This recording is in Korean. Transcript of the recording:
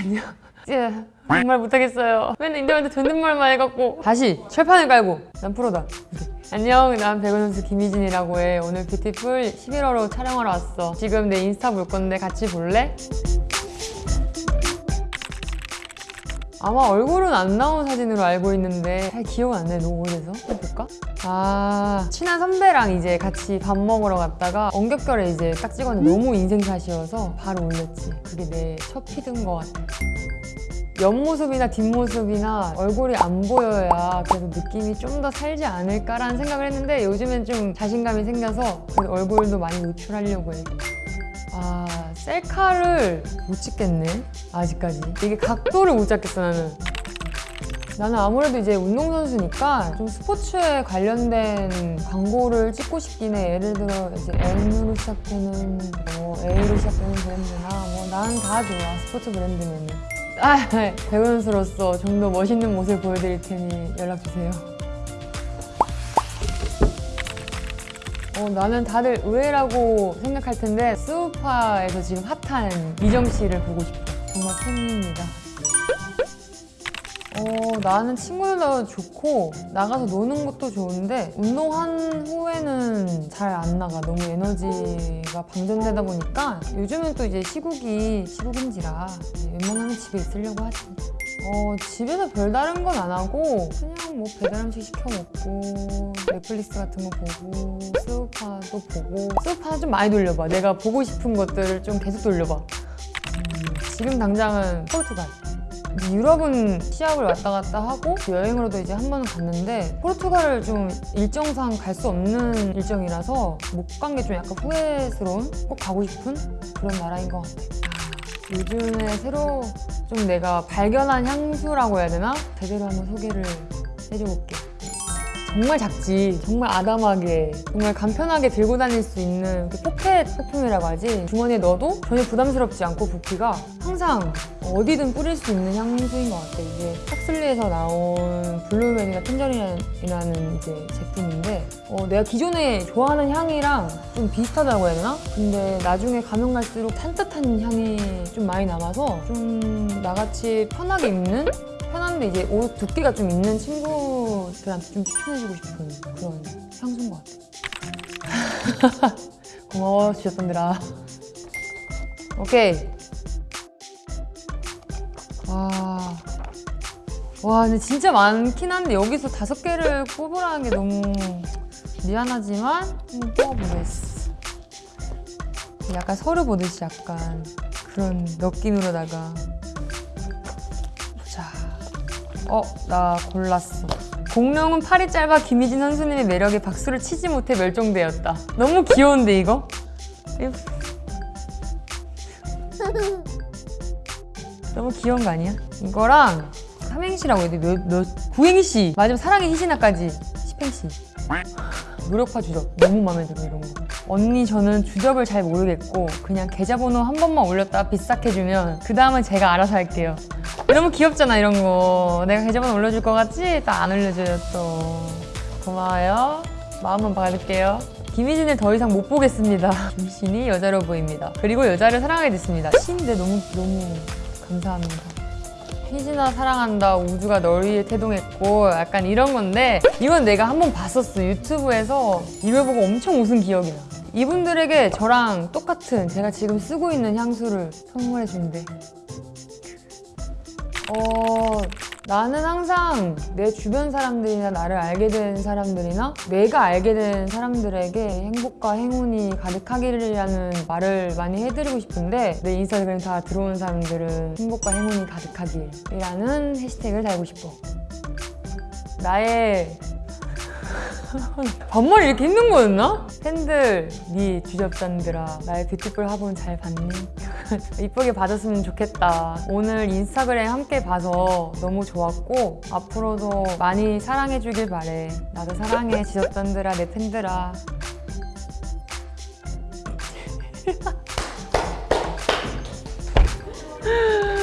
안녕 예, 정말 못하겠어요. 맨날 인터뷰 존댓말만 해갖고. 다시 철판을 깔고. 난 프로다. 안녕. 난 배구 선수 김희진이라고 해. 오늘 뷰티쁠 11월호로 촬영하러 왔어. 지금 내 인스타 볼 건데 같이 볼래? 아마 얼굴은 안 나온 사진으로 알고 있는데 잘 기억 안 나요 너무 오래돼서 볼까? 아 친한 선배랑 이제 같이 밥 먹으러 갔다가 엉겹결에 이제 딱 찍었는데 너무 인생샷이어서 바로 올렸지 그게 내 첫 feed인 것 같아 옆모습이나 뒷모습이나 얼굴이 안 보여야 그래도 느낌이 좀 더 살지 않을까라는 생각을 했는데 요즘엔 좀 자신감이 생겨서 얼굴도 많이 노출하려고 해. 아 셀카를 못 찍겠네 아직까지. 이게 각도를 못 잡겠어 나는. 나는 아무래도 이제 운동선수니까 좀 스포츠에 관련된 광고를 찍고 싶긴 해. 예를 들어 이제 M으로 시작되는 뭐 A로 시작되는 브랜드나 뭐 나는 다 좋아 스포츠 브랜드면은. 아 배우 선수로서 좀 더 멋있는 모습을 보여드릴 테니 연락주세요 어, 나는 다들 의외라고 생각할 텐데 스우파에서 지금 핫한 미정 씨를 보고 싶어. 정말 팬입니다. 어, 나는 친구들도 좋고 나가서 노는 것도 좋은데 운동한 후에는 잘 안 나가. 너무 에너지가 방전되다 보니까 요즘은 또 이제 시국이 시국인지라 웬만하면 집에 있으려고 하지. 어, 집에서 별다른 건 안 하고 그냥 뭐 배달 음식 시켜 먹고 넷플릭스 같은 거 보고 스우파도 보고 스우파 좀 많이 돌려봐. 내가 보고 싶은 것들을 좀 계속 돌려봐. 음, 지금 당장은 포르투갈. 유럽은 시합을 왔다 갔다 하고 여행으로도 이제 한 번은 갔는데 포르투갈을 좀 일정상 갈 수 없는 일정이라서 못 간 게 좀 약간 후회스러운 꼭 가고 싶은 그런 나라인 것 같아 요 즘에 새로 좀 내가 발견한 향수라고 해야 되나? 제대로 한번 소개를 해줘볼게 정말 작지 정말 아담하게 정말 간편하게 들고 다닐 수 있는 그 포켓 퍼퓸이라고 하지 주머니에 넣어도 전혀 부담스럽지 않고 붓기가 항상 어디든 뿌릴 수 있는 향수인 것 같아 이게 탁슬리에서 나온 블루맨이나 텐저린이라는 이제 제품인데 어, 내가 기존에 좋아하는 향이랑 좀 비슷하다고 해야 되나? 근데 나중에 가면 갈수록 산뜻한 향이 좀 많이 남아서 좀 나같이 편하게 입는 편한데 이제 옷 두께가 좀 있는 친구 들한테 좀 추천해주고 싶은 그런 향수인 것 같아. 고마워 주셨던들아. 오케이. 와. 와 근데 진짜 많긴 한데 여기서 다섯 개를 뽑으라는 게 너무 미안하지만 좀 뽑아보겠어. 약간 서류 보듯이 약간 그런 느낌으로다가 자, 어, 나 골랐어. 공룡은 팔이 짧아 김희진 선수님의 매력에 박수를 치지 못해 멸종되었다. 너무 귀여운데 이거? 너무 귀여운 거 아니야? 이거랑 삼행시라고 해야 돼. 몇, 몇, 구행시. 마지막 사랑의 희신아까지. 십행시. 무력화 주접. 너무 마음에 들어 이런 거. 언니 저는 주접을 잘 모르겠고 그냥 계좌번호 한 번만 올렸다 비싹 해주면 그 다음은 제가 알아서 할게요. 너무 귀엽잖아 이런 거. 내가 계좌번호 올려줄 것 같지? 딱안 올려줘요 또. 고마워요. 마음만 받을게요. 김희진을 더 이상 못 보겠습니다. 김신이 여자로 보입니다. 그리고 여자를 사랑하게 됐습니다. 신인데 너무 너무 감사합니다. 희진아 사랑한다 우주가 널 위해 태동했고 약간 이런 건데 이건 내가 한 번 봤었어 유튜브에서 이걸 보고 엄청 웃은 기억이 나 이분들에게 저랑 똑같은 제가 지금 쓰고 있는 향수를 선물해 준대 어 나는 항상 내 주변 사람들이나 나를 알게 된 사람들이나 내가 알게 된 사람들에게 행복과 행운이 가득하기라는 말을 많이 해드리고 싶은데 내 인스타그램 다 들어온 사람들은 행복과 행운이 가득하길이라는 해시태그를 달고 싶어 나의 반말이 이렇게 힘든 거였나? 팬들, 네 주접단들아 나의 뷰티풀 화분 잘 봤니? 이쁘게 봐줬으면 좋겠다. 오늘 인스타그램 함께 봐서 너무 좋았고 앞으로도 많이 사랑해주길 바래. 나도 사랑해 지접단들아 내 팬들아